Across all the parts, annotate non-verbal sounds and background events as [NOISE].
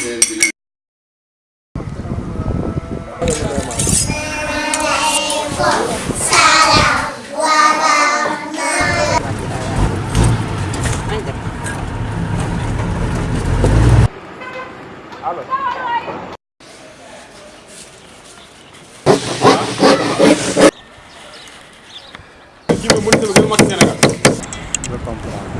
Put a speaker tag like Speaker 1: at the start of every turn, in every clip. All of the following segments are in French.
Speaker 1: Give me a little bit of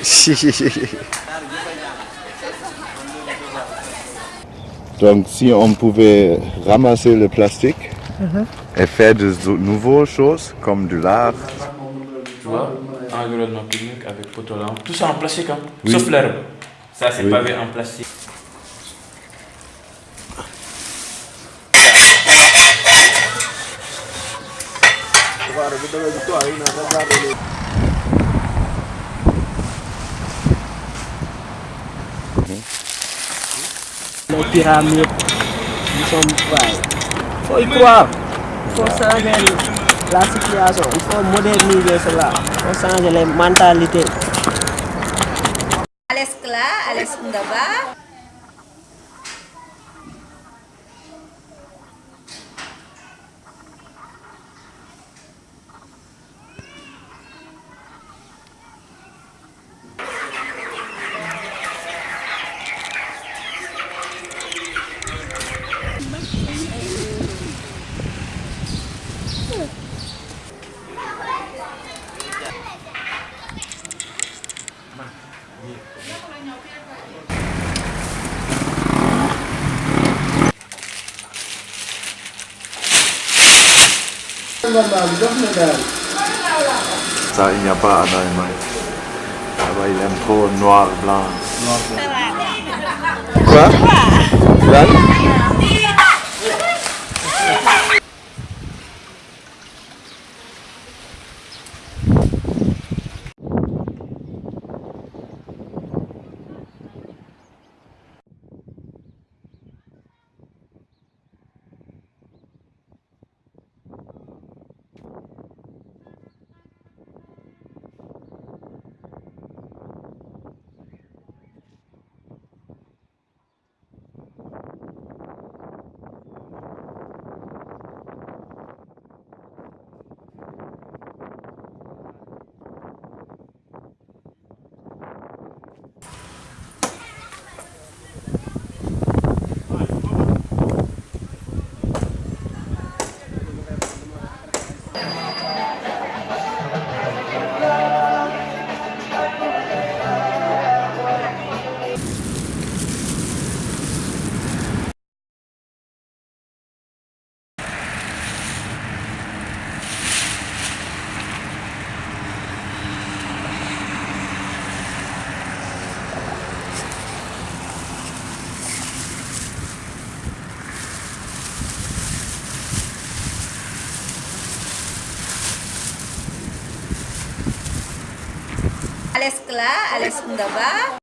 Speaker 1: [LAUGHS] Donc si on pouvait ramasser le plastique et faire de nouvelles choses comme de l'art.
Speaker 2: Tu vois, environnement public avec potolan, tout ça en plastique, hein? sauf l'herbe. Ça c'est pavé en plastique.
Speaker 3: piramid di Sombai. So equal. Faut changer la situation. Ah, ah, Il faut moderniser cela. sangat changer les mentalités.
Speaker 4: Alex Kla, Alex Ndaba.
Speaker 1: Ça, il n'y a pas en Allemagne. Là-bas, il aime trop noir, blanc. Quoi? Là
Speaker 4: Alex Kla, Alex Ndaba.